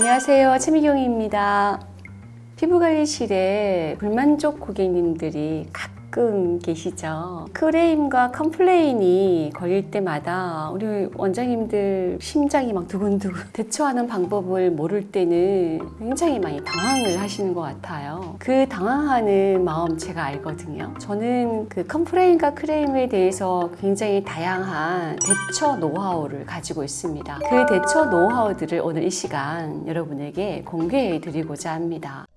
안녕하세요. 최미경입니다. 피부관리실에 불만족 고객님들이 가끔 계시죠. 클레임과 complain이 걸릴 때마다 우리 원장님들 심장이 막 두근두근 대처하는 방법을 모를 때는 굉장히 많이 당황을 하시는 것 같아요. 그 당황하는 마음 제가 알거든요. 저는 그 complain과 클레임에 대해서 굉장히 다양한 대처 노하우를 가지고 있습니다. 그 대처 노하우들을 오늘 이 시간 여러분에게 공개해 드리고자 합니다.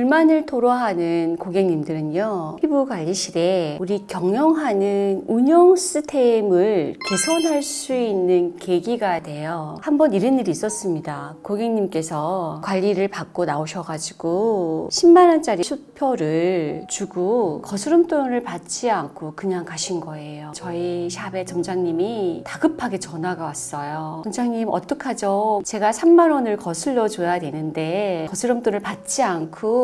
불만을 토로하는 고객님들은요 피부관리실에 우리 경영하는 운영 시스템을 개선할 수 있는 계기가 돼요. 한번 이런 일이 있었습니다. 고객님께서 관리를 받고 나오셔가지고 10만원짜리 수표를 주고 거스름 돈을 받지 않고 그냥 가신 거예요. 저희 샵의 점장님이 다급하게 전화가 왔어요. 원장님 어떡하죠? 제가 3만원을 거슬러 줘야 되는데 거스름 돈을 받지 않고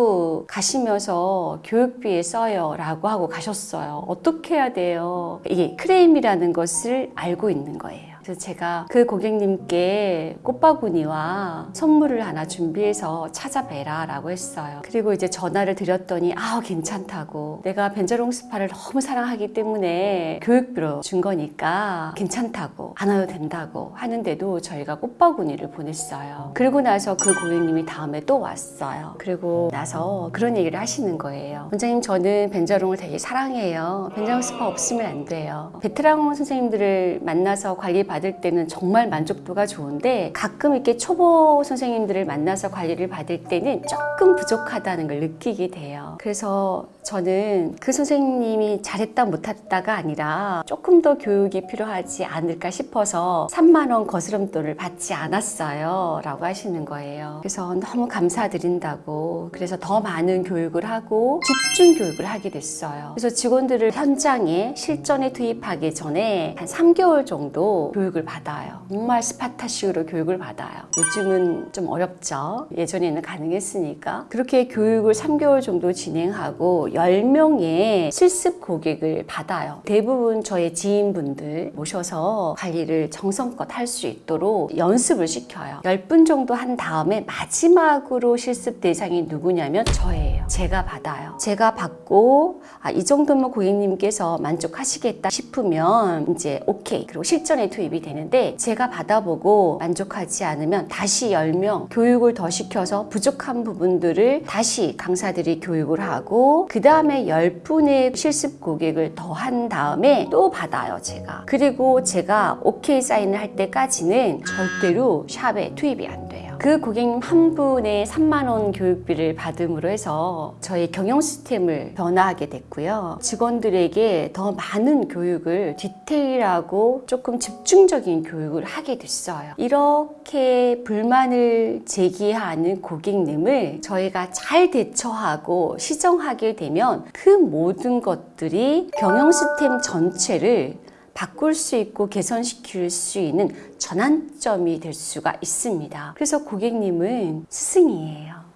가시면서 교육비에 써요 라고 하고 가셨어요. 어떻게 해야 돼요? 이게 클레임이라는 것을 알고 있는 거예요 그래서 제가 그 고객님께 꽃바구니와 선물을 하나 준비해서 찾아뵈라 라고 했어요. 그리고 이제 전화를 드렸더니 아우 괜찮다고. 내가 벤저롱 스파를 너무 사랑하기 때문에 교육비로 준 거니까 괜찮다고 안 와도 된다고 하는데도 저희가 꽃바구니를 보냈어요. 그리고 나서 그 고객님이 다음에 또 왔어요. 그리고 나서 그런 얘기를 하시는 거예요 원장님 저는 벤저롱을 되게 사랑해요. 벤저롱 스파 없으면 안 돼요. 베테랑 선생님들을 만나서 관리 받을 때는 정말 만족도가 좋은데 가끔 이렇게 초보 선생님들을 만나서 관리를 받을 때는 조금 부족하다는 걸 느끼게 돼요. 그래서 저는 그 선생님이 잘했다 못했다가 아니라 조금 더 교육이 필요하지 않을까 싶어서 3만원 거스름돈을 받지 않았어요 라고 하시는 거예요. 그래서 너무 감사드린다고 그래서 더 많은 교육을 하고 집중 교육을 하게 됐어요. 그래서 직원들을 현장에 실전에 투입하기 전에 한 3개월 정도 교육을 받아요. 정말 스파타식으로 교육을 받아요. 요즘은 좀 어렵죠. 예전에는 가능했으니까. 그렇게 교육을 3개월 정도 진행하고 10명의 실습 고객을 받아요. 대부분 저의 지인분들 모셔서 관리를 정성껏 할 수 있도록 연습을 시켜요. 10분 정도 한 다음에 마지막으로 실습 대상이 누구냐면 저예요. 제가 받아요. 제가 받고 아, 이 정도면 고객님께서 만족하시겠다 싶으면 이제 오케이. 그리고 실전에 투입이 되는데 제가 받아보고 만족하지 않으면 다시 10명 교육을 더 시켜서 부족한 부분들을 다시 강사들이 교육을 하고 그 다음에 10분의 실습 고객을 더 한 다음에 또 받아요 제가. 그리고 제가 오케이 사인을 할 때까지는 절대로 샵에 투입이 안 돼요 그 고객님 한 분의 3만 원 교육비를 받음으로 해서 저희 경영 시스템을 변화하게 됐고요. 직원들에게 더 많은 교육을 디테일하고 조금 집중적인 교육을 하게 됐어요. 이렇게 불만을 제기하는 고객님을 저희가 잘 대처하고 시정하게 되면 그 모든 것들이 경영 시스템 전체를 바꿀 수 있고 개선시킬 수 있는 전환점이 될 수가 있습니다. 그래서 고객님은 스승이에요.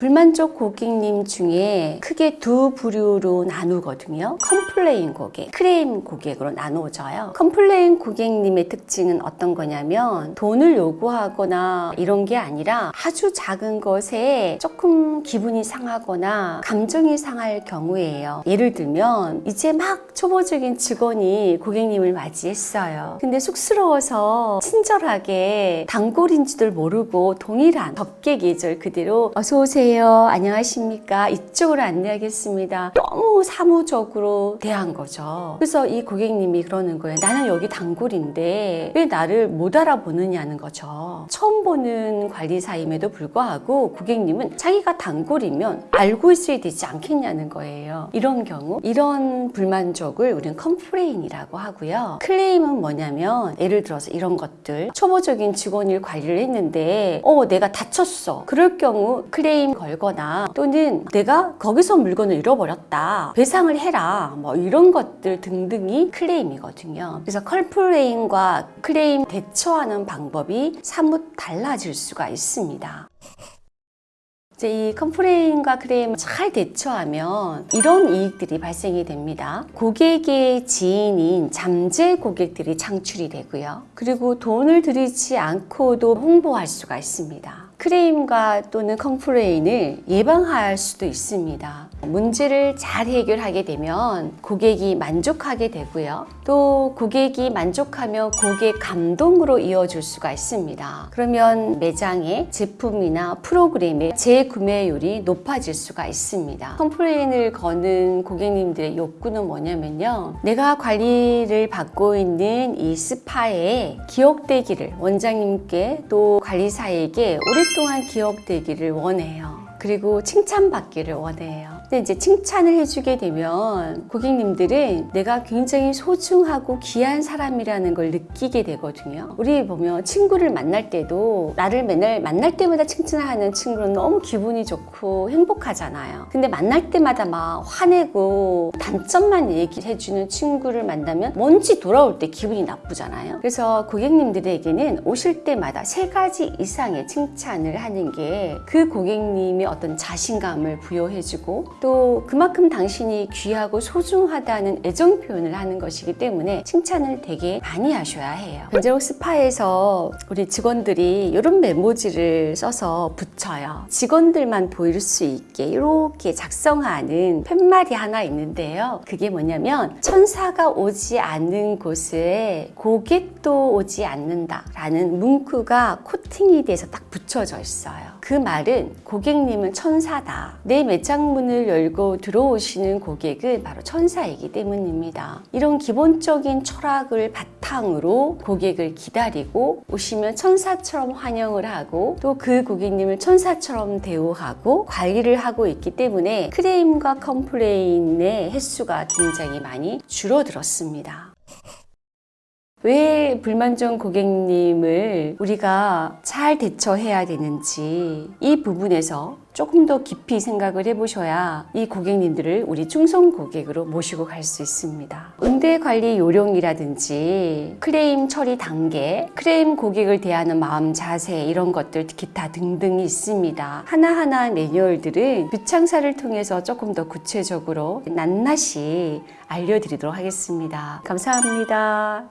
불만족 고객님 중에 크게 두 부류로 나누거든요. complain 고객, 클레임 고객으로 나누어져요. complain 고객님의 특징은 어떤 거냐면 돈을 요구하거나 이런 게 아니라 아주 작은 것에 조금 기분이 상하거나 감정이 상할 경우예요. 예를 들면 이제 막 초보적인 직원이 고객님을 맞이했어요. 근데 쑥스러워서 친절하게 단골인지도 모르고 동일한 접객 예절 그대로 어서 오세요. 안녕하십니까. 이쪽으로 안내하겠습니다. 너무 사무적으로 대한 거죠. 그래서 이 고객님이 그러는 거예요. 나는 여기 단골인데 왜 나를 못 알아보느냐는 거죠. 처음 보는 관리사임에도 불구하고 고객님은 자기가 단골이면 알고 있어야 되지 않겠냐는 거예요. 이런 경우 이런 불만족을 우리는 complain이라고 하고요. 클레임은 뭐냐면 예를 들어서 이런 것들. 초보적인 직원일 관리를 했는데 어 내가 다쳤어. 그럴 경우 클레임 걸거나 또는 내가 거기서 물건을 잃어버렸다 배상을 해라 뭐 이런 것들 등등이 클레임이거든요 그래서 complain과 클레임 대처하는 방법이 사뭇 달라질 수가 있습니다 이제 이 complain과 클레임을 잘 대처하면 이런 이익들이 발생이 됩니다. 고객의 지인인 잠재 고객들이 창출이 되고요. 그리고 돈을 들이지 않고도 홍보할 수가 있습니다. 클레임과 또는 complain을 예방할 수도 있습니다. 문제를 잘 해결하게 되면 고객이 만족하게 되고요. 또 고객이 만족하면 고객 감동으로 이어질 수가 있습니다. 그러면 매장의 제품이나 프로그램의 재구매율이 높아질 수가 있습니다. complain을 거는 고객님들의 욕구는 뭐냐면요. 내가 관리를 받고 있는 이 스파에 기억되기를 원장님께 또 관리사에게 오랫동안 기억되기를 원해요. 그리고 칭찬받기를 원해요. 근데 이제 칭찬을 해주게 되면 고객님들은 내가 굉장히 소중하고 귀한 사람이라는 걸 느끼게 되거든요. 우리 보면 친구를 만날 때도 나를 맨날 만날 때마다 칭찬하는 친구는 너무 기분이 좋고 행복하잖아요. 근데 만날 때마다 막 화내고 단점만 얘기해주는 친구를 만나면 뭔지 돌아올 때 기분이 나쁘잖아요. 그래서 고객님들에게는 오실 때마다 세 가지 이상의 칭찬을 하는 게 그 고객님의 어떤 자신감을 부여해주고 또 그만큼 당신이 귀하고 소중하다는 애정 표현을 하는 것이기 때문에 칭찬을 되게 많이 하셔야 해요. 변재록 스파에서 우리 직원들이 이런 메모지를 써서 붙여요. 직원들만 보일 수 있게 이렇게 작성하는 팻말이 하나 있는데요. 그게 뭐냐면 천사가 오지 않는 곳에 고객도 오지 않는다 라는 문구가 코팅이 돼서 딱 붙여져 있어요. 그 말은 고객님은 천사다. 내 매장 열고 들어오시는 고객은 바로 천사이기 때문입니다. 이런 기본적인 철학을 바탕으로 고객을 기다리고 오시면 천사처럼 환영을 하고 또 그 고객님을 천사처럼 대우하고 관리를 하고 있기 때문에 클레임과 complain의 횟수가 굉장히 많이 줄어들었습니다. 왜 불만족 고객님을 우리가 잘 대처해야 되는지 이 부분에서 조금 더 깊이 생각을 해보셔야 이 고객님들을 우리 충성 고객으로 모시고 갈 수 있습니다. 응대 관리 요령이라든지 클레임 처리 단계, 클레임 고객을 대하는 마음 자세 이런 것들 기타 등등이 있습니다. 하나하나 매뉴얼들은 뷰창사를 통해서 조금 더 구체적으로 낱낱이 알려드리도록 하겠습니다. 감사합니다.